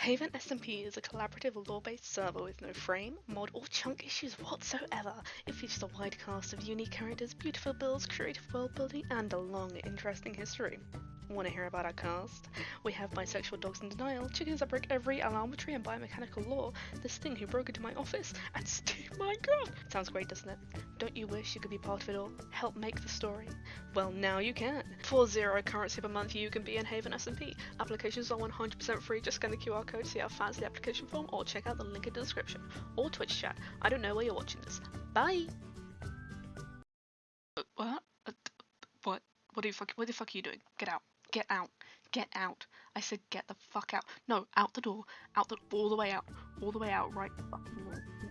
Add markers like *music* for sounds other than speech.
Haven SMP is a collaborative lore-based server with no frame, mod, or chunk issues whatsoever. It features a wide cast of unique characters, beautiful builds, creative world building, and a long, interesting history. Want to hear about our cast? We have bisexual dogs in denial, chickens that break every alarmatory and biomechanical law, this thing who broke into my office, and *laughs* Steve Minecraft! Sounds great, doesn't it? Don't you wish you could be part of it all? Help make the story? Well, now you can. For zero currency per month, you can be in Haven SMP. Applications are 100% free. Just scan the QR code, see how fancy application form, or check out the link in the description. Or Twitch chat. I don't know where you're watching this. Bye! Uh, What? Uh, What? What the fuck? What the fuck are you doing? Get out! Get out! Get out! I said get the fuck out! No, out the door! Out the all the way out! All the way out! Right fucking wall!